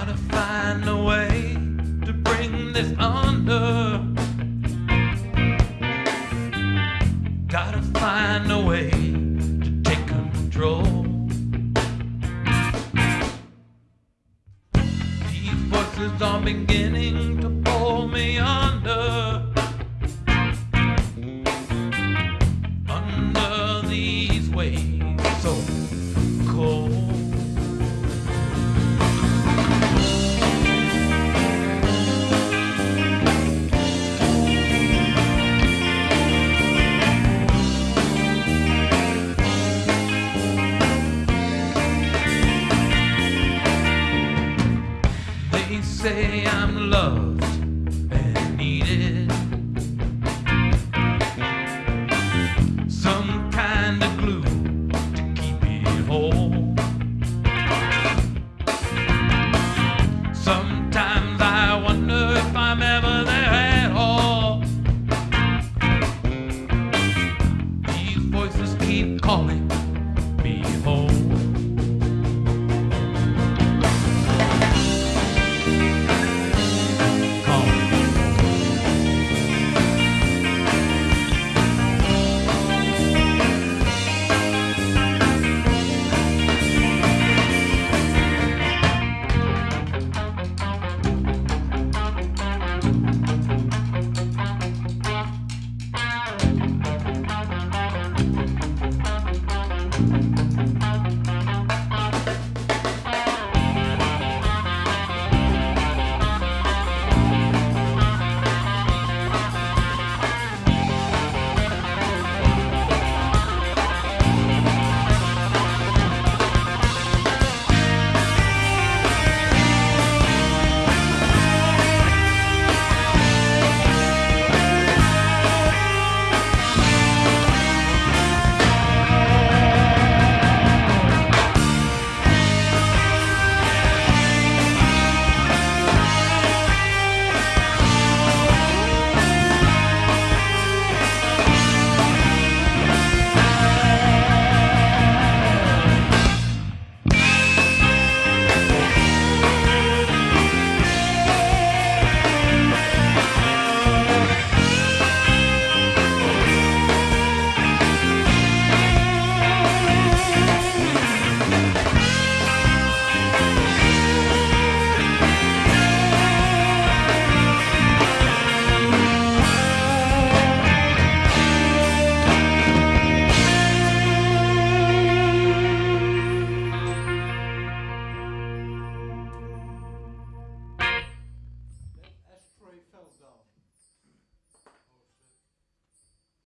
gotta find a way to bring this under. Gotta find a way to take control. These voices are beginning to pull me on. say I'm loved.